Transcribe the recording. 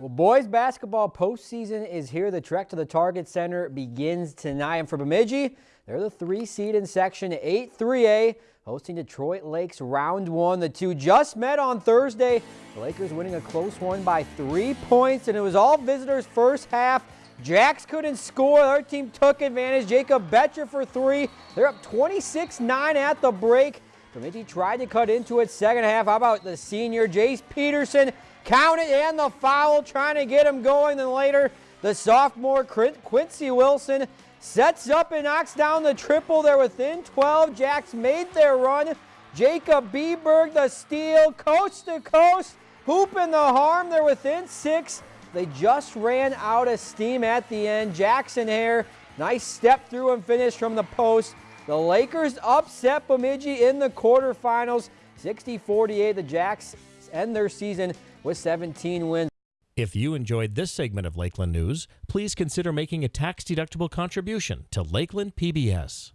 Well, boys basketball postseason is here. The trek to the Target Center begins tonight. And for Bemidji, they're the three seed in Section 8 3A, hosting Detroit Lakes round one. The two just met on Thursday. The Lakers winning a close one by three points, and it was all visitors first half. Jacks couldn't score. Our team took advantage. Jacob Betcher for three. They're up 26-9 at the break. Bemidji tried to cut into it second half. How about the senior Jace Peterson Count it and the foul, trying to get him going. Then later, the sophomore Quincy Wilson sets up and knocks down the triple. They're within 12. Jacks made their run. Jacob Beberg, the steal, coast to coast, hoop in the harm. They're within six. They just ran out of steam at the end. Jackson Hare, nice step through and finish from the post. The Lakers upset Bemidji in the quarterfinals. 60-48, the Jacks end their season with 17 wins. If you enjoyed this segment of Lakeland News, please consider making a tax-deductible contribution to Lakeland PBS.